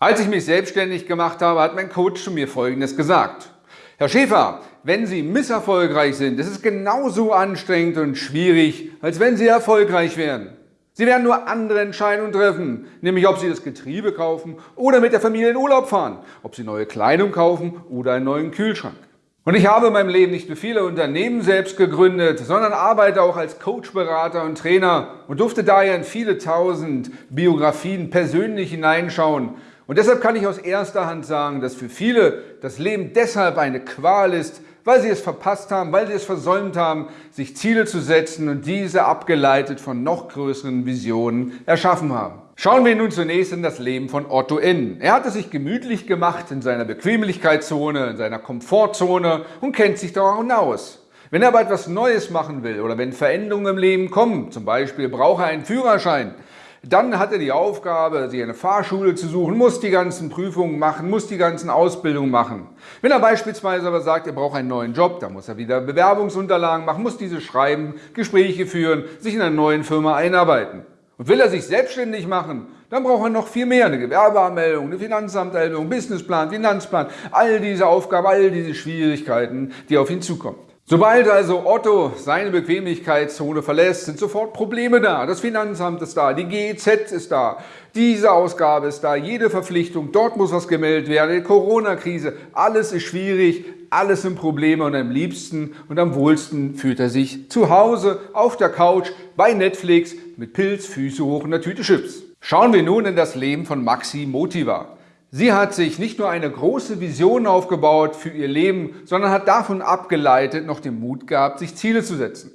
Als ich mich selbstständig gemacht habe, hat mein Coach zu mir Folgendes gesagt. Herr Schäfer, wenn Sie misserfolgreich sind, ist es genauso anstrengend und schwierig, als wenn Sie erfolgreich wären. Sie werden nur andere Entscheidungen treffen, nämlich ob Sie das Getriebe kaufen oder mit der Familie in Urlaub fahren, ob Sie neue Kleidung kaufen oder einen neuen Kühlschrank. Und ich habe in meinem Leben nicht nur viele Unternehmen selbst gegründet, sondern arbeite auch als Coach, Berater und Trainer und durfte daher in viele tausend Biografien persönlich hineinschauen und deshalb kann ich aus erster Hand sagen, dass für viele das Leben deshalb eine Qual ist, weil sie es verpasst haben, weil sie es versäumt haben, sich Ziele zu setzen und diese abgeleitet von noch größeren Visionen erschaffen haben. Schauen wir nun zunächst in das Leben von Otto N. Er hat es sich gemütlich gemacht in seiner Bequemlichkeitszone, in seiner Komfortzone und kennt sich daran aus. Wenn er aber etwas Neues machen will oder wenn Veränderungen im Leben kommen, zum Beispiel braucht er einen Führerschein, dann hat er die Aufgabe, sich eine Fahrschule zu suchen, muss die ganzen Prüfungen machen, muss die ganzen Ausbildungen machen. Wenn er beispielsweise aber sagt, er braucht einen neuen Job, dann muss er wieder Bewerbungsunterlagen machen, muss diese schreiben, Gespräche führen, sich in einer neuen Firma einarbeiten. Und will er sich selbstständig machen, dann braucht er noch viel mehr. Eine Gewerbeanmeldung, eine Finanzamtanmeldung, Businessplan, Finanzplan, all diese Aufgaben, all diese Schwierigkeiten, die auf ihn zukommen. Sobald also Otto seine Bequemlichkeitszone verlässt, sind sofort Probleme da. Das Finanzamt ist da, die GEZ ist da, diese Ausgabe ist da, jede Verpflichtung, dort muss was gemeldet werden, die Corona-Krise, alles ist schwierig, alles sind Probleme und am liebsten und am wohlsten fühlt er sich zu Hause auf der Couch bei Netflix mit Pilz, Füße hoch und einer Tüte Chips. Schauen wir nun in das Leben von Maxi Motiva. Sie hat sich nicht nur eine große Vision aufgebaut für ihr Leben, sondern hat davon abgeleitet noch den Mut gehabt, sich Ziele zu setzen.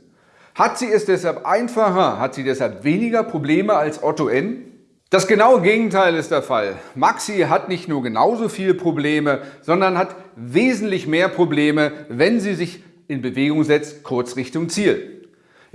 Hat sie es deshalb einfacher? Hat sie deshalb weniger Probleme als Otto N? Das genaue Gegenteil ist der Fall. Maxi hat nicht nur genauso viele Probleme, sondern hat wesentlich mehr Probleme, wenn sie sich in Bewegung setzt, kurz Richtung Ziel.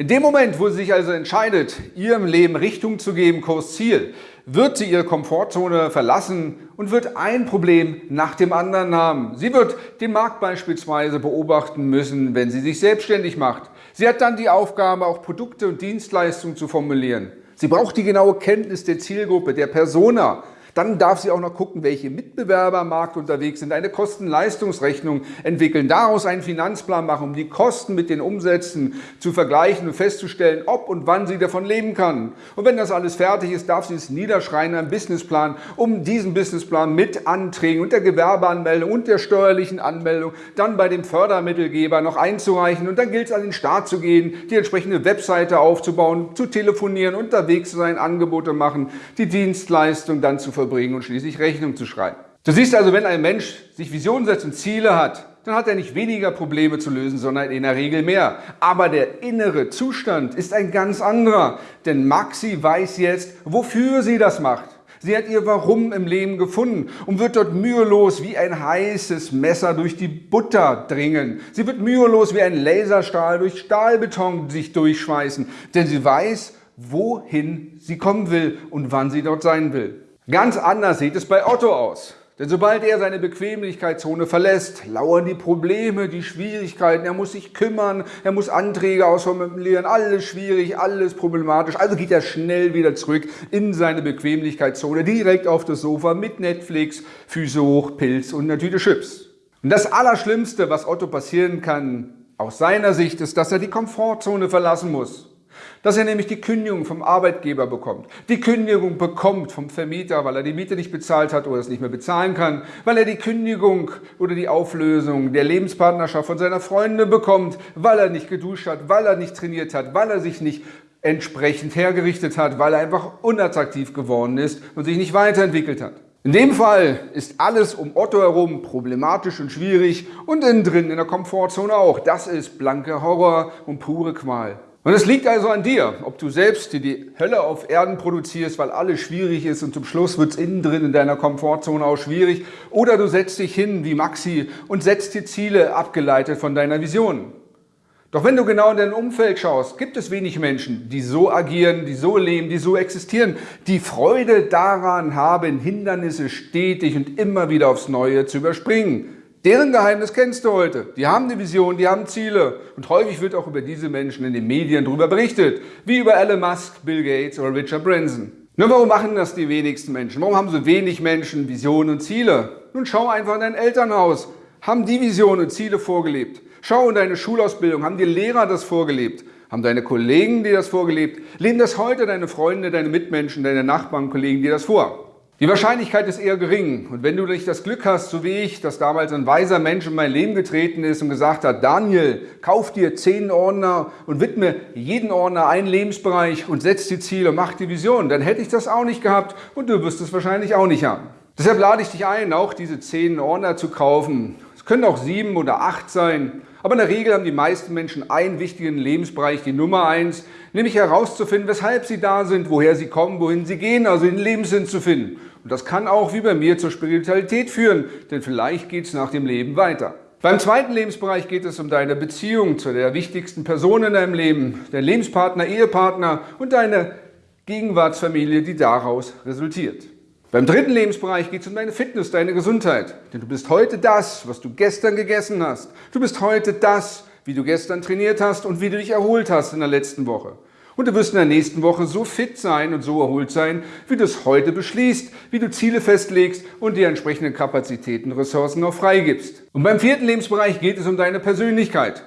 In dem Moment, wo sie sich also entscheidet, ihrem Leben Richtung zu geben, Kurs Ziel, wird sie ihre Komfortzone verlassen und wird ein Problem nach dem anderen haben. Sie wird den Markt beispielsweise beobachten müssen, wenn sie sich selbstständig macht. Sie hat dann die Aufgabe, auch Produkte und Dienstleistungen zu formulieren. Sie braucht die genaue Kenntnis der Zielgruppe, der Persona. Dann darf sie auch noch gucken, welche Mitbewerber am Markt unterwegs sind, eine Kosten-Leistungsrechnung entwickeln, daraus einen Finanzplan machen, um die Kosten mit den Umsätzen zu vergleichen und festzustellen, ob und wann sie davon leben kann. Und wenn das alles fertig ist, darf sie es niederschreiben, einen Businessplan, um diesen Businessplan mit Anträgen und der Gewerbeanmeldung und der steuerlichen Anmeldung dann bei dem Fördermittelgeber noch einzureichen. Und dann gilt es an den Start zu gehen, die entsprechende Webseite aufzubauen, zu telefonieren, unterwegs zu sein, Angebote machen, die Dienstleistung dann zu verwirklichen verbringen und schließlich Rechnung zu schreiben. Du siehst also, wenn ein Mensch sich Visionen setzt und Ziele hat, dann hat er nicht weniger Probleme zu lösen, sondern in der Regel mehr. Aber der innere Zustand ist ein ganz anderer, denn Maxi weiß jetzt, wofür sie das macht. Sie hat ihr Warum im Leben gefunden und wird dort mühelos wie ein heißes Messer durch die Butter dringen. Sie wird mühelos wie ein Laserstahl durch Stahlbeton sich durchschweißen, denn sie weiß, wohin sie kommen will und wann sie dort sein will. Ganz anders sieht es bei Otto aus. Denn sobald er seine Bequemlichkeitszone verlässt, lauern die Probleme, die Schwierigkeiten. Er muss sich kümmern, er muss Anträge ausformulieren, alles schwierig, alles problematisch. Also geht er schnell wieder zurück in seine Bequemlichkeitszone, direkt auf das Sofa mit Netflix, Füße hoch, Pilz und eine Tüte Chips. Und das Allerschlimmste, was Otto passieren kann, aus seiner Sicht, ist, dass er die Komfortzone verlassen muss dass er nämlich die Kündigung vom Arbeitgeber bekommt, die Kündigung bekommt vom Vermieter, weil er die Miete nicht bezahlt hat oder es nicht mehr bezahlen kann, weil er die Kündigung oder die Auflösung der Lebenspartnerschaft von seiner Freundin bekommt, weil er nicht geduscht hat, weil er nicht trainiert hat, weil er sich nicht entsprechend hergerichtet hat, weil er einfach unattraktiv geworden ist und sich nicht weiterentwickelt hat. In dem Fall ist alles um Otto herum problematisch und schwierig und innen drin in der Komfortzone auch. Das ist blanke Horror und pure Qual. Und es liegt also an dir, ob du selbst dir die Hölle auf Erden produzierst, weil alles schwierig ist und zum Schluss wird es innen drin in deiner Komfortzone auch schwierig, oder du setzt dich hin wie Maxi und setzt dir Ziele abgeleitet von deiner Vision. Doch wenn du genau in dein Umfeld schaust, gibt es wenig Menschen, die so agieren, die so leben, die so existieren, die Freude daran haben, Hindernisse stetig und immer wieder aufs Neue zu überspringen. Deren Geheimnis kennst du heute. Die haben eine Vision, die haben Ziele. Und häufig wird auch über diese Menschen in den Medien darüber berichtet, wie über Elon Musk, Bill Gates oder Richard Branson. Nur warum machen das die wenigsten Menschen? Warum haben so wenig Menschen Visionen und Ziele? Nun schau einfach in dein Elternhaus. Haben die Visionen und Ziele vorgelebt? Schau in deine Schulausbildung. Haben die Lehrer das vorgelebt? Haben deine Kollegen dir das vorgelebt? Leben das heute deine Freunde, deine Mitmenschen, deine Nachbarn, Kollegen dir das vor? Die Wahrscheinlichkeit ist eher gering. Und wenn du nicht das Glück hast, so wie ich, dass damals ein weiser Mensch in mein Leben getreten ist und gesagt hat, Daniel, kauf dir zehn Ordner und widme jeden Ordner einen Lebensbereich und setz die Ziele, mach die Vision, dann hätte ich das auch nicht gehabt und du wirst es wahrscheinlich auch nicht haben. Deshalb lade ich dich ein, auch diese zehn Ordner zu kaufen. Es können auch sieben oder acht sein. Aber in der Regel haben die meisten Menschen einen wichtigen Lebensbereich, die Nummer eins, nämlich herauszufinden, weshalb sie da sind, woher sie kommen, wohin sie gehen, also den Lebenssinn zu finden. Und das kann auch, wie bei mir, zur Spiritualität führen, denn vielleicht geht es nach dem Leben weiter. Beim zweiten Lebensbereich geht es um deine Beziehung zu der wichtigsten Person in deinem Leben, dein Lebenspartner, Ehepartner und deine Gegenwartsfamilie, die daraus resultiert. Beim dritten Lebensbereich geht es um deine Fitness, deine Gesundheit. Denn du bist heute das, was du gestern gegessen hast. Du bist heute das, wie du gestern trainiert hast und wie du dich erholt hast in der letzten Woche. Und du wirst in der nächsten Woche so fit sein und so erholt sein, wie du es heute beschließt, wie du Ziele festlegst und die entsprechenden Kapazitäten, Ressourcen noch freigibst. Und beim vierten Lebensbereich geht es um deine Persönlichkeit.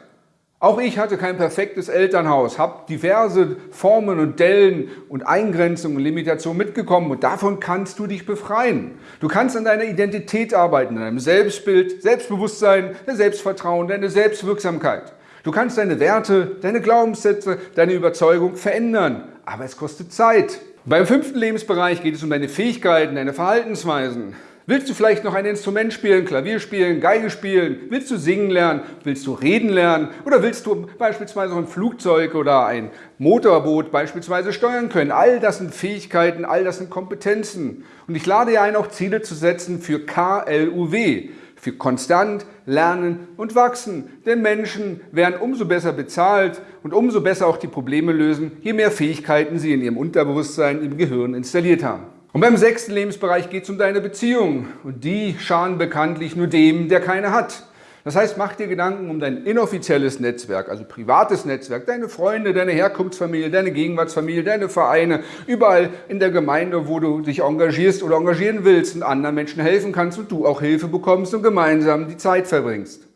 Auch ich hatte kein perfektes Elternhaus, habe diverse Formen und Dellen und Eingrenzungen und Limitationen mitgekommen und davon kannst du dich befreien. Du kannst an deiner Identität arbeiten, an deinem Selbstbild, Selbstbewusstsein, dein Selbstvertrauen, deine Selbstwirksamkeit. Du kannst deine Werte, deine Glaubenssätze, deine Überzeugung verändern, aber es kostet Zeit. Beim fünften Lebensbereich geht es um deine Fähigkeiten, deine Verhaltensweisen. Willst du vielleicht noch ein Instrument spielen, Klavier spielen, Geige spielen? Willst du singen lernen? Willst du reden lernen? Oder willst du beispielsweise ein Flugzeug oder ein Motorboot beispielsweise steuern können? All das sind Fähigkeiten, all das sind Kompetenzen. Und ich lade dir ein, auch Ziele zu setzen für KLUW, für konstant lernen und wachsen. Denn Menschen werden umso besser bezahlt und umso besser auch die Probleme lösen, je mehr Fähigkeiten sie in ihrem Unterbewusstsein, im Gehirn installiert haben. Und beim sechsten Lebensbereich geht es um deine Beziehungen. Und die schaden bekanntlich nur dem, der keine hat. Das heißt, mach dir Gedanken um dein inoffizielles Netzwerk, also privates Netzwerk, deine Freunde, deine Herkunftsfamilie, deine Gegenwartsfamilie, deine Vereine, überall in der Gemeinde, wo du dich engagierst oder engagieren willst und anderen Menschen helfen kannst und du auch Hilfe bekommst und gemeinsam die Zeit verbringst.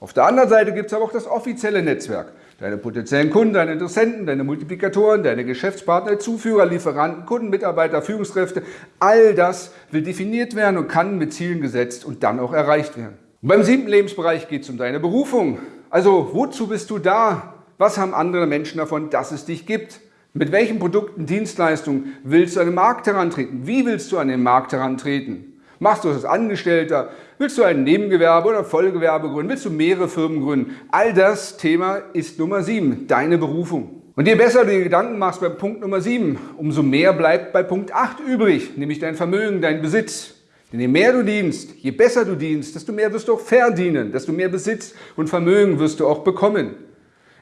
Auf der anderen Seite gibt es aber auch das offizielle Netzwerk. Deine potenziellen Kunden, deine Interessenten, deine Multiplikatoren, deine Geschäftspartner, Zuführer, Lieferanten, Kunden, Mitarbeiter, Führungskräfte, all das will definiert werden und kann mit Zielen gesetzt und dann auch erreicht werden. Und beim siebten Lebensbereich geht es um deine Berufung. Also wozu bist du da? Was haben andere Menschen davon, dass es dich gibt? Mit welchen Produkten, Dienstleistungen willst du an den Markt herantreten? Wie willst du an den Markt herantreten? Machst du das als Angestellter? Willst du ein Nebengewerbe oder Vollgewerbe gründen? Willst du mehrere Firmen gründen? All das Thema ist Nummer 7, deine Berufung. Und je besser du dir Gedanken machst beim Punkt Nummer 7, umso mehr bleibt bei Punkt 8 übrig, nämlich dein Vermögen, dein Besitz. Denn je mehr du dienst, je besser du dienst, desto mehr wirst du auch verdienen, desto mehr Besitz und Vermögen wirst du auch bekommen.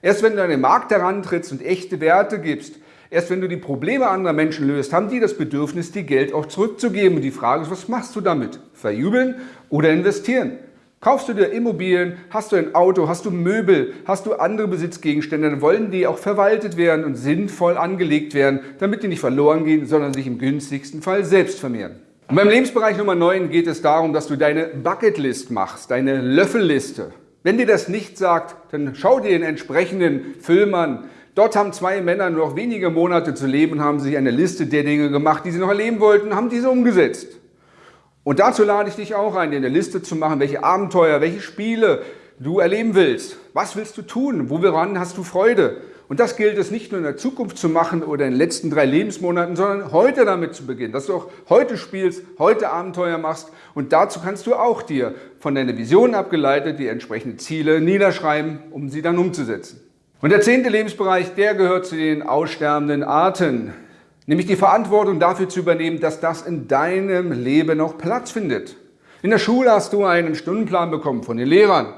Erst wenn du an den Markt herantrittst und echte Werte gibst, Erst wenn du die Probleme anderer Menschen löst, haben die das Bedürfnis, dir Geld auch zurückzugeben. Und die Frage ist, was machst du damit? Verjubeln oder investieren? Kaufst du dir Immobilien, hast du ein Auto, hast du Möbel, hast du andere Besitzgegenstände, dann wollen die auch verwaltet werden und sinnvoll angelegt werden, damit die nicht verloren gehen, sondern sich im günstigsten Fall selbst vermehren. Und beim Lebensbereich Nummer 9 geht es darum, dass du deine Bucketlist machst, deine Löffelliste. Wenn dir das nicht sagt, dann schau dir den entsprechenden Film an, Dort haben zwei Männer nur noch wenige Monate zu leben haben sich eine Liste der Dinge gemacht, die sie noch erleben wollten, haben diese umgesetzt. Und dazu lade ich dich auch ein, dir eine Liste zu machen, welche Abenteuer, welche Spiele du erleben willst. Was willst du tun? Woran hast du Freude? Und das gilt es nicht nur in der Zukunft zu machen oder in den letzten drei Lebensmonaten, sondern heute damit zu beginnen, dass du auch heute spielst, heute Abenteuer machst und dazu kannst du auch dir von deiner Vision abgeleitet die entsprechenden Ziele niederschreiben, um sie dann umzusetzen. Und der zehnte Lebensbereich, der gehört zu den aussterbenden Arten, nämlich die Verantwortung dafür zu übernehmen, dass das in deinem Leben noch Platz findet. In der Schule hast du einen Stundenplan bekommen von den Lehrern.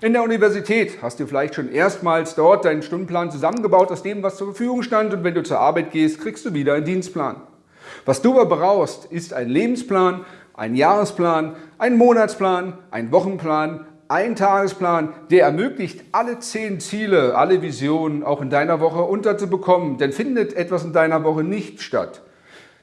In der Universität hast du vielleicht schon erstmals dort deinen Stundenplan zusammengebaut aus dem, was zur Verfügung stand und wenn du zur Arbeit gehst, kriegst du wieder einen Dienstplan. Was du aber brauchst, ist ein Lebensplan, ein Jahresplan, ein Monatsplan, ein Wochenplan, ein Tagesplan, der ermöglicht, alle zehn Ziele, alle Visionen auch in deiner Woche unterzubekommen. Denn findet etwas in deiner Woche nicht statt,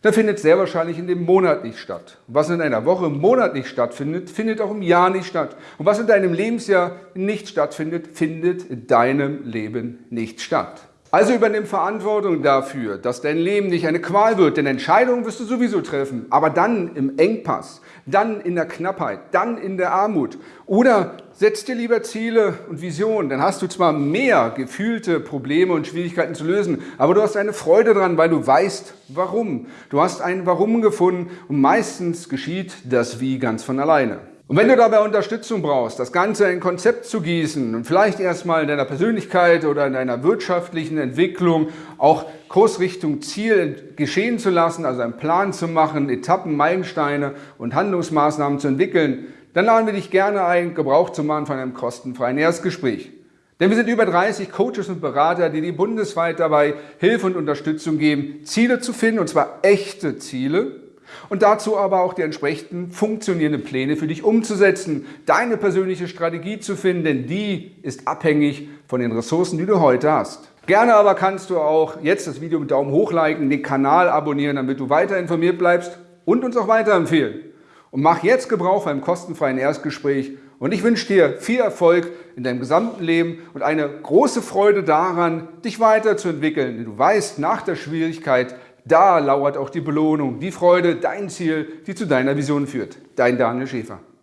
dann findet sehr wahrscheinlich in dem Monat nicht statt. Was in einer Woche im Monat nicht stattfindet, findet auch im Jahr nicht statt. Und was in deinem Lebensjahr nicht stattfindet, findet in deinem Leben nicht statt. Also übernimm Verantwortung dafür, dass dein Leben nicht eine Qual wird, denn Entscheidungen wirst du sowieso treffen, aber dann im Engpass, dann in der Knappheit, dann in der Armut. Oder setz dir lieber Ziele und Visionen, dann hast du zwar mehr gefühlte Probleme und Schwierigkeiten zu lösen, aber du hast eine Freude dran, weil du weißt, warum. Du hast ein Warum gefunden und meistens geschieht das Wie ganz von alleine. Und wenn du dabei Unterstützung brauchst, das Ganze in ein Konzept zu gießen und vielleicht erstmal in deiner Persönlichkeit oder in deiner wirtschaftlichen Entwicklung auch Kursrichtung Ziel geschehen zu lassen, also einen Plan zu machen, Etappen, Meilensteine und Handlungsmaßnahmen zu entwickeln, dann laden wir dich gerne ein, Gebrauch zu machen von einem kostenfreien Erstgespräch. Denn wir sind über 30 Coaches und Berater, die dir bundesweit dabei Hilfe und Unterstützung geben, Ziele zu finden, und zwar echte Ziele, und dazu aber auch die entsprechenden funktionierenden Pläne für dich umzusetzen, deine persönliche Strategie zu finden, denn die ist abhängig von den Ressourcen, die du heute hast. Gerne aber kannst du auch jetzt das Video mit Daumen hoch liken, den Kanal abonnieren, damit du weiter informiert bleibst und uns auch weiterempfehlen. Und mach jetzt Gebrauch einem kostenfreien Erstgespräch und ich wünsche dir viel Erfolg in deinem gesamten Leben und eine große Freude daran, dich weiterzuentwickeln. Denn du weißt, nach der Schwierigkeit da lauert auch die Belohnung, die Freude, dein Ziel, die zu deiner Vision führt. Dein Daniel Schäfer.